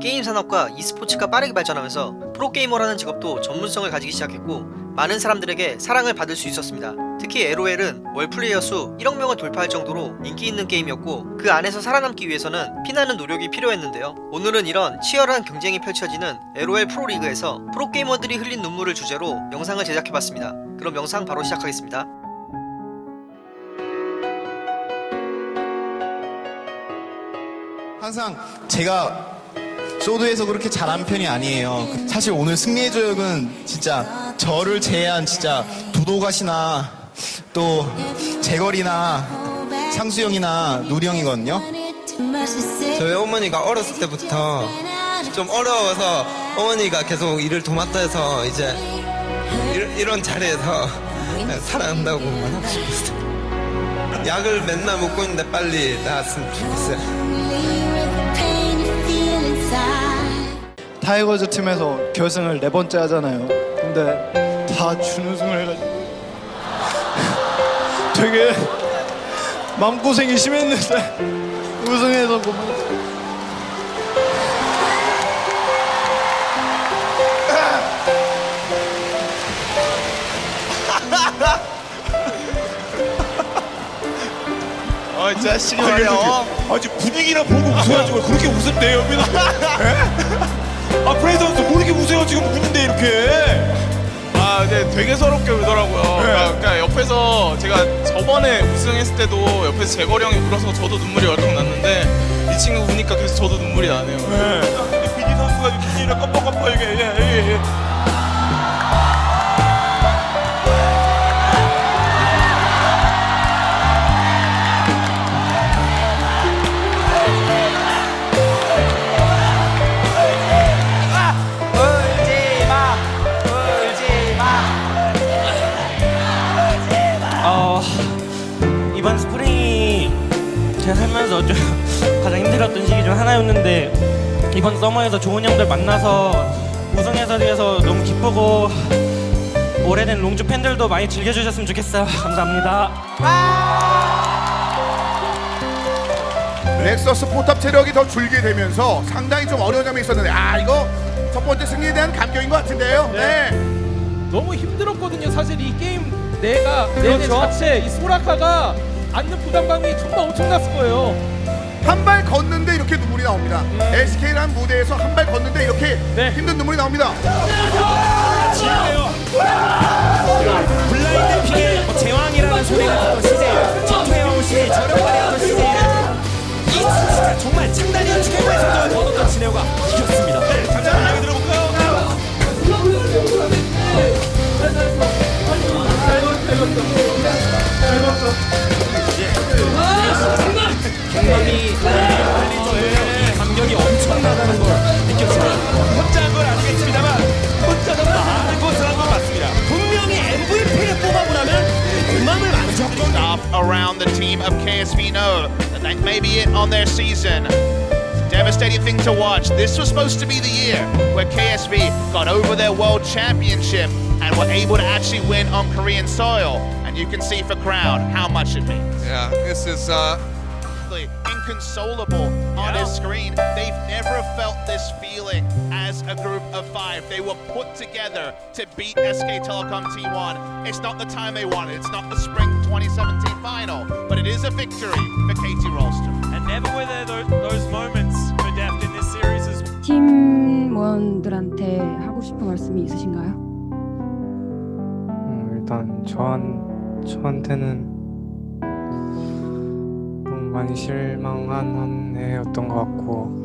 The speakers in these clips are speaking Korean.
게임 산업과 e스포츠가 빠르게 발전하면서 프로게이머라는 직업도 전문성을 가지기 시작했고 많은 사람들에게 사랑을 받을 수 있었습니다. 특히 LOL은 월 플레이어 수 1억 명을 돌파할 정도로 인기 있는 게임이었고 그 안에서 살아남기 위해서는 피나는 노력이 필요했는데요. 오늘은 이런 치열한 경쟁이 펼쳐지는 LOL 프로리그에서 프로게이머들이 흘린 눈물을 주제로 영상을 제작해봤습니다. 그럼 영상 바로 시작하겠습니다. 항상 제가 소드에서 그렇게 잘한 편이 아니에요. 사실 오늘 승리의 조역은 진짜 저를 제외한 진짜 도도가시나 또 재걸이나 상수형이나 누리형이거든요. 저희 어머니가 어렸을 때부터 좀 어려워서 어머니가 계속 일을 도맡아 해서 이제 이- 이런 자리에서 살아난다고 말하고 싶었어요. 약을 맨날 먹고 있는데 빨리 나았으면 좋겠어요. 타이거즈 팀에서 결승을 네 번째 하잖아요. 근데 다 준우승을 해가지고 되게 마음고생이 심했는데 우승해서 고마워. 아, 자식이 말이야. 아직 분위기나 보고 웃어야지 왜 그렇게 웃었대 여기는 아 프레이 선수 뭐 이렇게 웃어요 지금 웃는데 이렇게 아, 근데 되게 서럽게 울더라고요. 그러니까, 그러니까 옆에서 제가 저번에 우승했을 때도 옆에서 재거리 형이 울어서 저도 눈물이 얼컥 났는데 이 친구 우니까 계속 저도 눈물이 나네요. 네. 살면서 좀 가장 힘들었던 시기 중 하나였는데 이번 서머에서 좋은 형들 만나서 우승해서 위해서 너무 기쁘고 오래된 롱주 팬들도 많이 즐겨주셨으면 좋겠어요. 감사합니다. 넥서스 포탑 체력이 더 줄게 되면서 상당히 좀 어려운 점이 있었는데 아 이거 첫 번째 승리에 대한 감격인 것 같은데요. 네. 너무 힘들었거든요. 사실 이 게임 내가 내내 자체 이 소라카가 안는 부담감이 정말 엄청났을 거예요. 한 발 걷는데 이렇게 눈물이 나옵니다. SK라는 무대에서 한 발 걷는데 이렇게 네. 힘든 눈물이 나옵니다. 블라인드 픽의 제왕이라는 소리가 듣던 시제, 진퇴영 씨, 저렴발이었던 시제를 이 진짜 정말 창단이한 최고의 성적을 거뒀던 진해우가 of know that that may be it on their season. Devastating thing to watch. This was supposed to be the year where KSV got over their world championship and were able to actually win on Korean soil. And you can see for crowd how much it means. Yeah, this is uh, inconsolable on his screen. They've never felt this feeling as a group of five. They were put together to beat SK Telecom T1. It's not the time they wanted. It's not the spring 2017 final, but it is a victory for KT Rolston. And never were there those, those moments for Deft in this series as 팀원들한테 하고 싶은 말씀이 있으신가요? 음, 일단 저한 저한테는 좀 많이 실망한 한 해였던 것 같고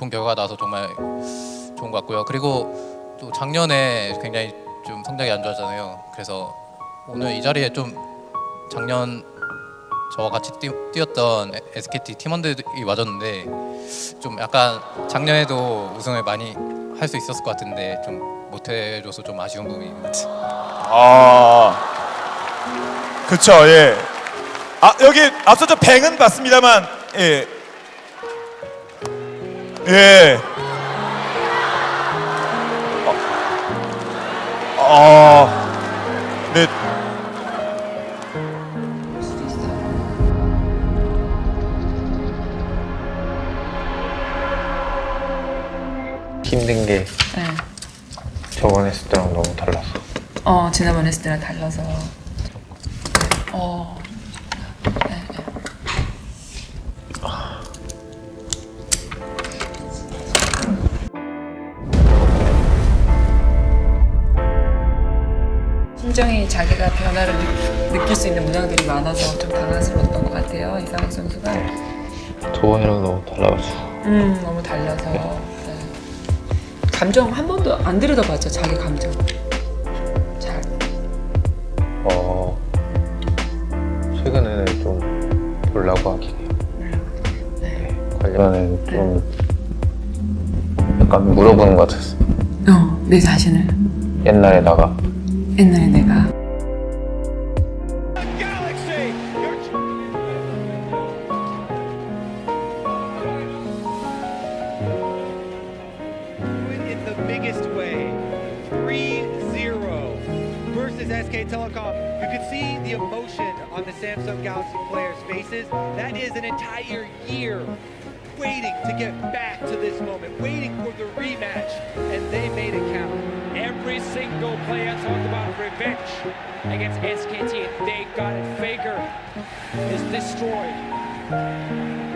좋은 결과가 나와서 정말 좋은 것 같고요. 그리고 또 작년에 굉장히 좀 성적이 안 좋았잖아요. 그래서 오늘 이 자리에 좀 작년 저와 같이 뛰, 뛰었던 SKT 팀원들이 와줬는데 좀 약간 작년에도 우승을 많이 할 수 있었을 것 같은데 좀 못해줘서 좀 아쉬운 부분이 있는 것 같아요. 아, 그쵸, 예. 아, 여기 앞서 저 뱅은 봤습니다만, 예. 예. 어, 어, 네. 힘든 게 네. 저번에 했을 때랑 너무 달라서 어 지난번 했을 때랑 달라서 어 심정이 자기가 변화를 느, 느낄 수 있는 문항들이 많아서 좀 당황스러웠던 것 같아요 이상학 선수가. 저번이랑 너무 달라가지고. 음 너무 달라서. 네. 감정 한 번도 안 들여다봤죠 자기 감정. 잘. 어 최근에는 좀 보려고 하긴 해요. 네. 관련은 좀 약간 물어보는 것 같았어요. 어, 내 자신을? 옛날에다가 옛날에 내가 in the biggest way. 3-0 versus SK Telecom. You can see the emotion on the Samsung Galaxy players' faces. That is an entire year waiting to get back to this moment, waiting for the rematch, and they made it count. Every single player talked about revenge against SKT. They got it. Faker is destroyed.